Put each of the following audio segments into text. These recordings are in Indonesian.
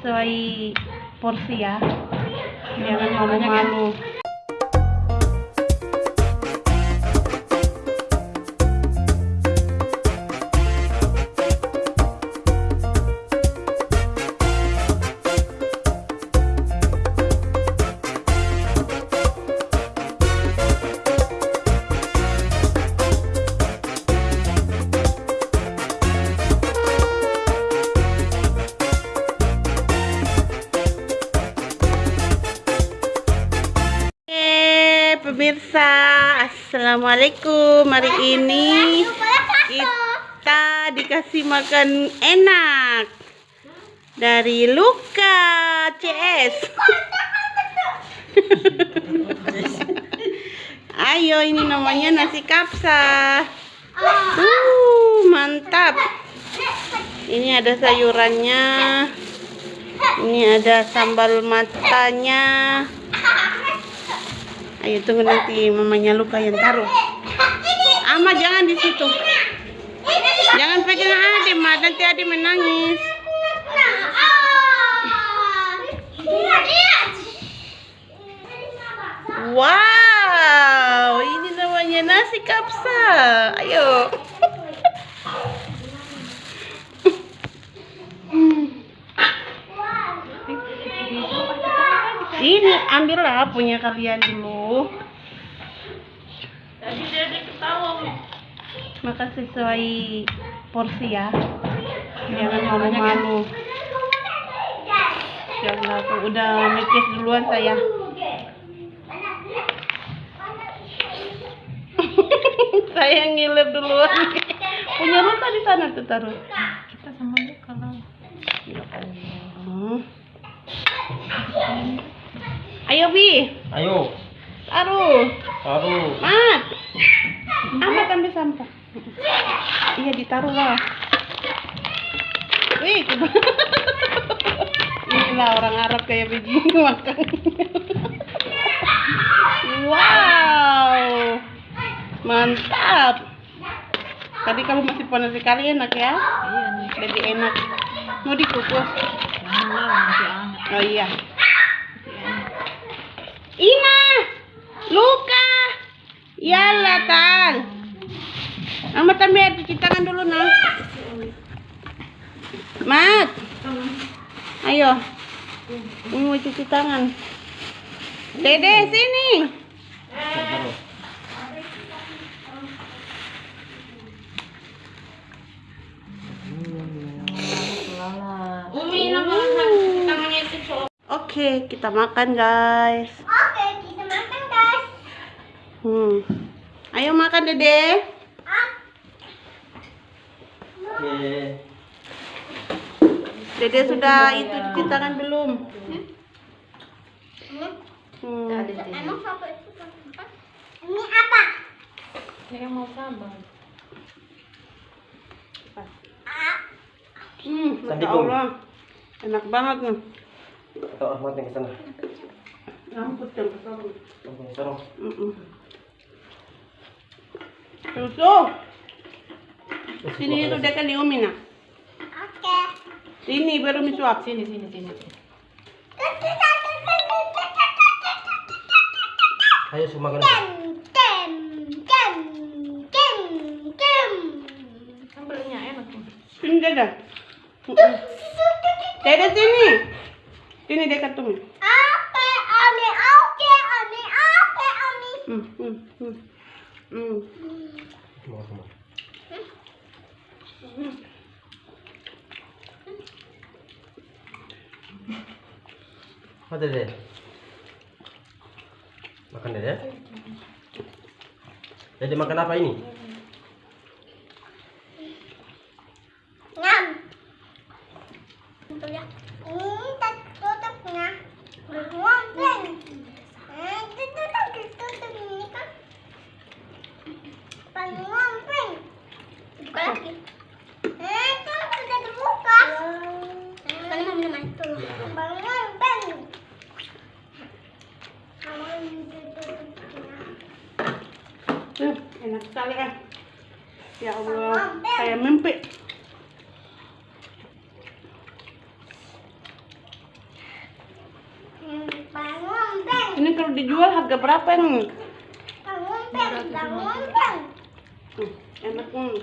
sesuai porsi ya jangan malu-malu Oke, pemirsa, assalamualaikum. Hari ini kita dikasih makan enak dari Luka CS. Ayo, ini namanya nasi kapsa. Uh, mantap. Ini ada sayurannya. Ini ada sambal matanya. Ayo tunggu nanti mamanya luka yang taruh. Ama jangan di situ. Jangan pegang Ade, Ma. Nanti Ade menangis. Wow, ini namanya nasi kapsa. Ayo. Ini ambillah punya kalian dulu. Tadi dia ketawa. Maka sesuai porsi ya. Jangan malu-malu. Jangan aku udah mikir duluan saya. saya ngiler duluan. Punya luka di sana tuh taruh. Kita sama dia kalau Hmm. Ayo Bi, Ayo, taruh. taruh. Mat. Amat ambil sampah. Iya ditaruh lah. Wih, inilah orang Arab kayak begini makan. wow, mantap. Tadi kalau masih panas sekali enak ya, iya nih. lebih enak. Mau dikukus? Oh iya. Ina, Luka, Yalla tal. Mama tambah cuci tangan dulu nah. Mat, ayo. Ini mau cuci tangan. Dede sini. Oke, kita makan guys. Oke, kita makan guys. Hmm. Ayo makan Dede. Oke. Dede sudah itu cuci tangan belum? Hmm. Emang siapa itu? Ini apa? Saya mau sabar. Hmm, Masya. Allah. Enak banget nih. Atau Ahmad yang ke sana. Rambut yang besar. Oke, sorong. Mm-mm. Susu. Sini itu dekat di Umi nah. Oke. Sini baru misuap. Sini sini sini. Ayo semua makan. Tem, tem, tem, tem, tem. Sambelnya enak tuh. Sini. Mm-mm. Dede sini. Sini dekat Umi. Oke, Ami, oke, Ami, oke, Ami. Hmm, hmm, hmm. Hmm. Semua semua. Apa dede? Makan dede? Dede makan apa ini? Ngam. Tuh ya. Ini tak tutupnya. Ngomong. Eh, ditutup, ditutup ini kan. Pengomong. Buka lagi. Eh, itu sudah dibuka. Kan mau minum itu. Pengomong. Kamu ditutupnya. Hmm, enak sekali kan. Ya Allah, saya mimpi. Ini kalau dijual harga berapa ini? Bangun, Bang. Bangun, Bang. Hmm, enak hmm.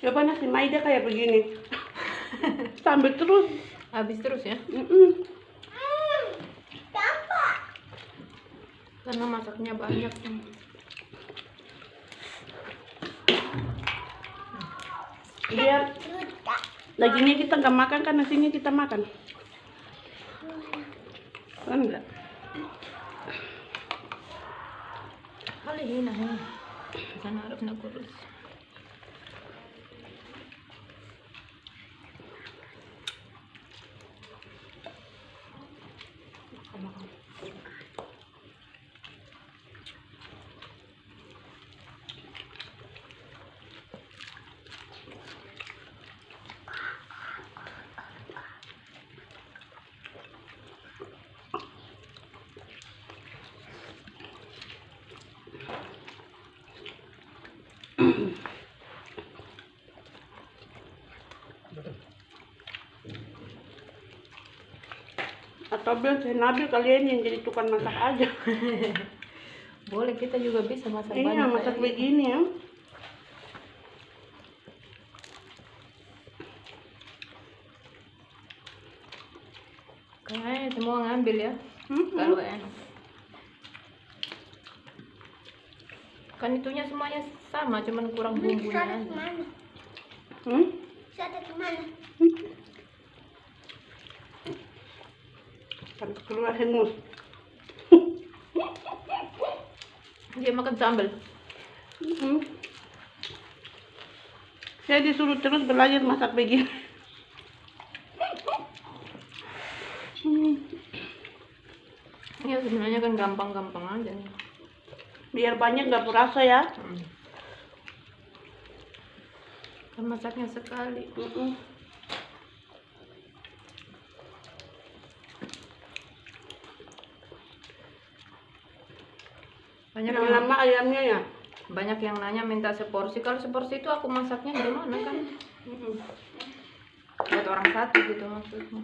Coba nasi Maida kayak begini. Sambil terus. Habis terus ya. Mm-mm. Hmm. Gampang. Karena masaknya banyak. Sudah. dagingnya kita nggak makan kan nasinya kita makan. Kan enggak? Kali ini nah. Sana harus nak kurus. Atau bilang saya Nabil kalian yang jadi tukang masak aja. Boleh kita juga bisa masak Iya banyak. masak kayak begini ya. Kayaknya semua ngambil ya. Hmm, Kalau enak. Kan itunya semuanya sama, cuman kurang bumbunya Sudah aja. ke mana? hmm. Sudah ke mana? Sampai keluar hengus. Dia makan sambal. Hmm. Saya disuruh terus belajar masak begini. Hmm. Ya sebenarnya kan gampang-gampang aja. Biar banyak nggak berasa ya. Hmm. Kan masaknya sekali. Mm-mm. Banyak Yang yang, lama ayamnya ya. banyak yang nanya minta seporsi. Kalau seporsi itu aku masaknya gimana kan? Buat orang satu gitu maksudnya.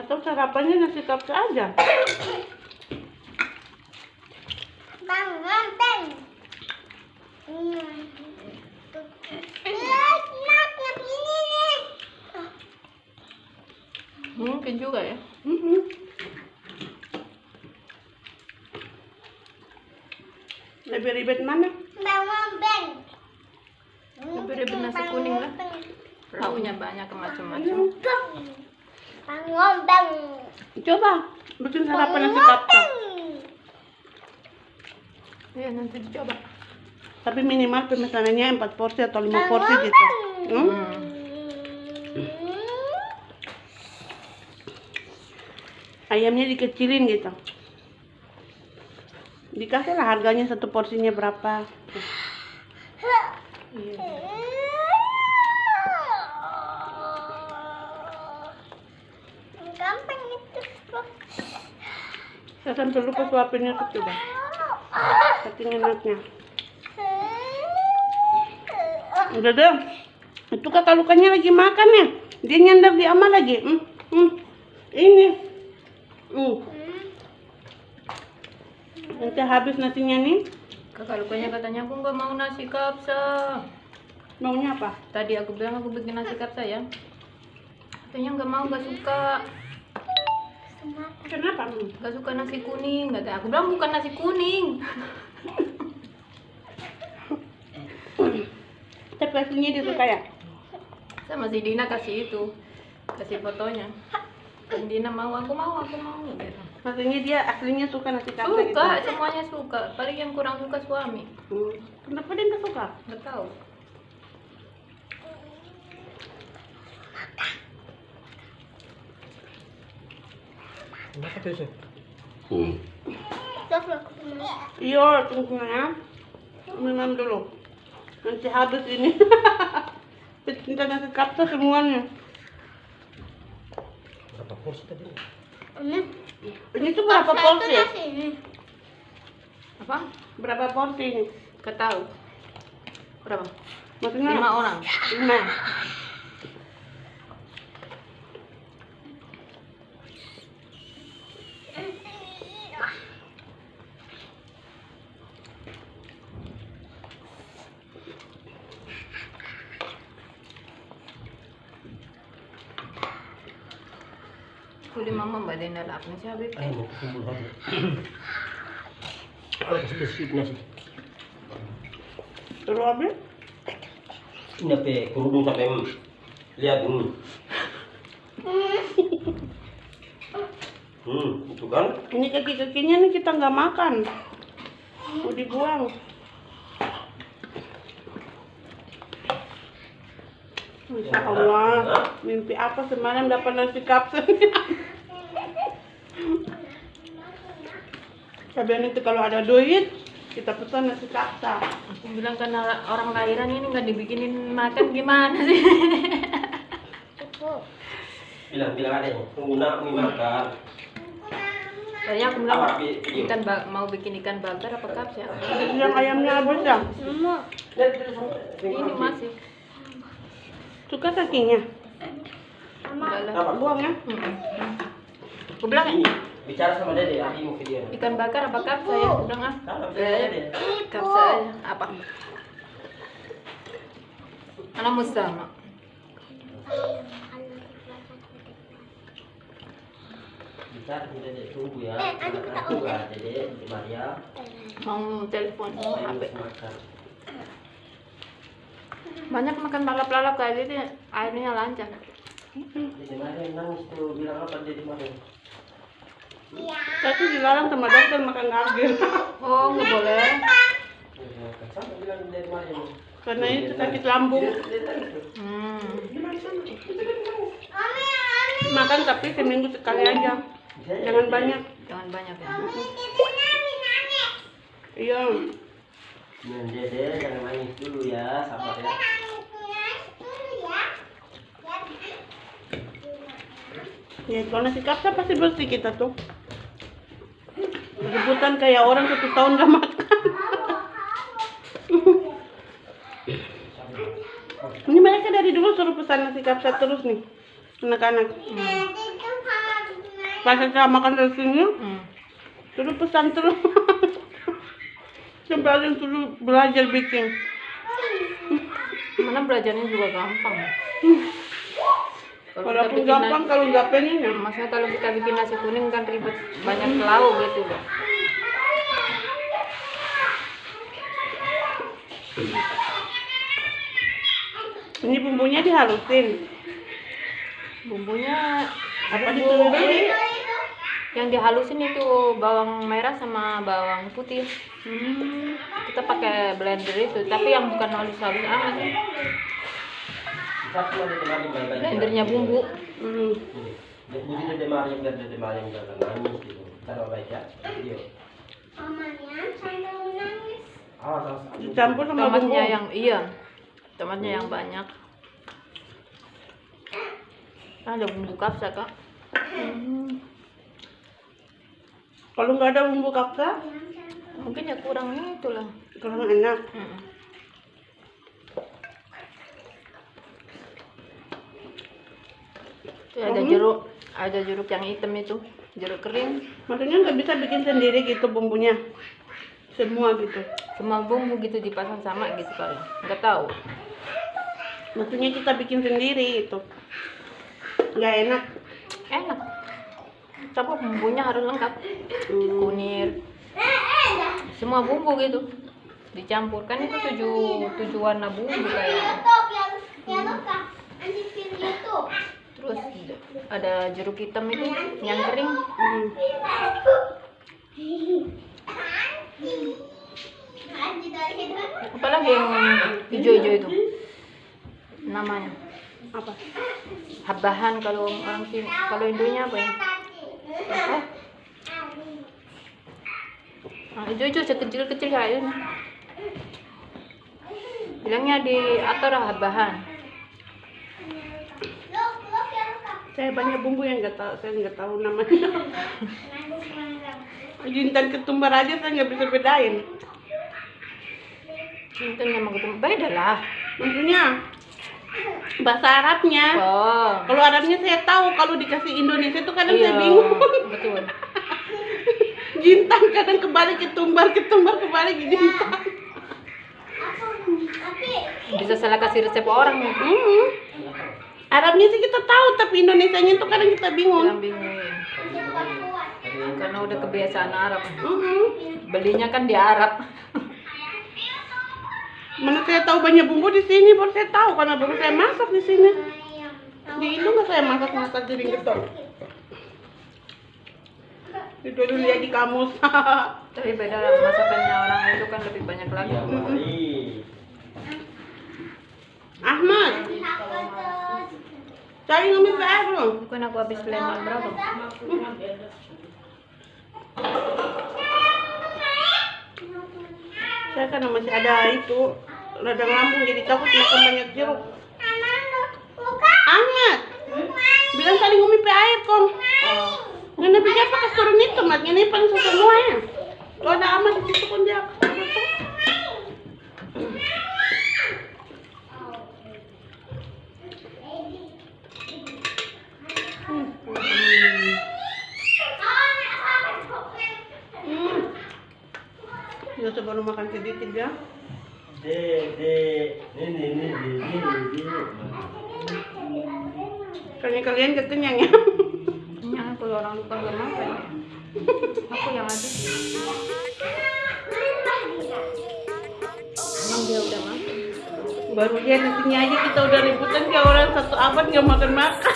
Atau sarapannya nasi kapsa aja. Bang. Hmm. Mungkin juga ya. Mm-mm. Lebih ribet mana? Bangun, Bang. Lebih ribet nasi kuning lah. Lauknya banyak macam-macam. Bang. Bangun, Bang. Coba bikin sarapan nasi. Bang. Iya nanti dicoba. Tapi minimal pemesanannya 4 porsi atau 5 Bangun, porsi gitu. Hmm? Hmm. Ayamnya dikecilin gitu. Dikasih lah harganya satu porsinya berapa. Iya. Gampang itu. Saya sampai lupa suapinnya ke coba. Saking enaknya. Udah deh. Itu kakak lukanya lagi makan ya. Dia nyandar di ama lagi. Hmm, hmm. Ini. Hmm. Nanti habis nasinya nih. Kakak lukanya katanya aku nggak mau nasi kapsa. Maunya apa? Tadi aku bilang aku bikin nasi kapsa ya. Katanya nggak mau, nggak suka. Kenapa? Nggak suka nasi kuning. Kata aku bilang bukan nasi kuning. Tapi aslinya dia suka ya? Sama si Dina kasih itu, kasih fotonya. Dan Dina mau, aku mau, aku mau. Gitu. Maksudnya dia aslinya suka nasi kapsa gitu. Suka, semuanya suka. Paling yang kurang suka suami. Hmm. Kenapa dia nggak suka? Nggak tahu. Kenapa tuh sih? Temen. Iya, tunggu ya. Minum dulu. Nanti habis ini. Pecinta nasi kapsa semuanya. Berapa porsi tadi? Ini. Ini tuh berapa porsi? Nasi ini. Apa? Berapa porsi ini? Berapa? Maksudnya Lima orang. Lima. Besip na siya. Terus habis? Ini apa? Kerudung sampai lihat ini. Hmm, itu kan? Ini kaki-kakinya nih kita nggak makan. Mau dibuang. Masya Allah, mimpi apa semalam dapat nasi kapsul? Cabian itu kalau ada duit, kita pesan nasi kapsul. Aku bilang karena orang lahiran ini nggak dibikinin makan gimana sih? Bilang bilang ada yang pengguna mie makan. Tadinya aku bilang ikan ba- mau bikin ikan bakar apa kaps ya? Yang ayamnya habis ya? Ini masih. Suka kakinya? Enggak lah. Apa? Buang ya? Aku bilang Ini bicara sama Dede, Adi mau video. ikan bakar apa kaps saya? Aku bilang ah. Kalau bicara Dede. Kaps aja. Apa? Anak sama. Bicara sama Dede, tunggu ya. Tunggu ya, Dede, di Maria. Mau telepon mau HP. Banyak makan lalap-lalap kayak gitu airnya lancar. Dede Maria nangis tuh, bilang apa Dede Maria? Saya tuh dilarang sama dokter makan gargil. Oh nggak boleh. Karena itu sakit lambung. Hmm. Makan tapi seminggu sekali aja. Jangan banyak. Jangan banyak ya. Iya. Nah, Dede jangan nangis dulu ya, sabar ya. Ya kalau nasi kapsa pasti bersih kita tuh. Rebutan kayak orang satu tahun gak makan. Ini mereka dari dulu suruh pesan nasi kapsa terus nih. Anak-anak. Pas saya makan dari sini, Hmm. suruh pesan terus. Sampai ada yang suruh belajar bikin. Mana belajarnya juga gampang. Kalau kita Walaupun bikin gampang kalau nggak pengen ya. Maksudnya kalau kita bikin nasi kuning kan ribet banyak lauk gitu loh. Ini bumbunya dihalusin. Bumbunya Apa bumbu yang dihalusin itu bawang merah sama bawang putih. Hmm. Kita pakai blender itu, tapi yang bukan amat. Dede Maria baik-baik. Blendernya bumbu. Hmm. Ah, sama Dicampur sama bumbu. Tomatnya yang iya. Tomatnya yang banyak. Ada bumbu kapsa, Kak. Hmm. Kalau nggak ada bumbu kapsa, Mungkin ya kurang itu lah. kurang enak. Mm. Itu ada jeruk, ada jeruk yang hitam itu, jeruk kering. Maksudnya nggak bisa bikin sendiri gitu bumbunya. Semua gitu. Semua bumbu gitu dipasang sama gitu kali. Nggak tahu. Maksudnya kita bikin sendiri itu. Nggak enak. Enak. Coba bumbunya harus lengkap. Hmm. Kunir, semua bumbu gitu. Dicampurkan itu tujuh tujuh warna bumbu kayak. Terus ada jeruk hitam itu yang kering. Hmm. Apalagi yang hijau-hijau itu? Namanya? Apa? habahan kalau orang sini kalau Indonya apa ya? Apa? Nah, hijau-hijau sekecil-kecil kayak ini. Bilangnya di atar habahan Saya banyak bumbu yang nggak tahu, saya nggak tahu namanya. Jintan ketumbar aja saya nggak bisa bedain. Itu nama ketemu beda lah. Maksudnya bahasa Arabnya. Oh. Kalau Arabnya saya tahu, kalau dikasih Indonesia itu kadang Iya, saya bingung. betul. Jintan kadang kebalik ketumbar, ketumbar kebalik jintan. Bisa salah kasih resep orang. Hmm. Arabnya sih kita tahu, tapi Indonesianya itu kadang kita bingung. Bingung. Karena udah kebiasaan Arab. Hmm. Belinya kan di Arab. Mana saya tahu banyak bumbu di sini, baru saya tahu karena baru saya masak di sini. Di Indo nggak saya masak masak jadi getol. Itu dulu lihat di kamus. Tapi beda masakannya orang itu kan lebih banyak lagi. Ya. Ahmad, cari ngambil PR belum? Bukan aku habis lemon berapa? Saya kan masih ada itu radang lambung jadi takut makan banyak jeruk. Ahmad, bilang tadi ngumi pe air kong. Ngene bisa pakai turun itu, mat ngene paling suka semua ya. Tuh ada Ahmad di situ pun dia. Hmm. Ya coba lu ya. Ini, ini, ini, ini, ini. Kalian kalian gak kenyang ya. Ya, kalau orang lupa gak makan. Aku yang ada. Emang dia udah makan. Baru dia di sini aja kita udah ributan kayak orang satu abad gak makan makan.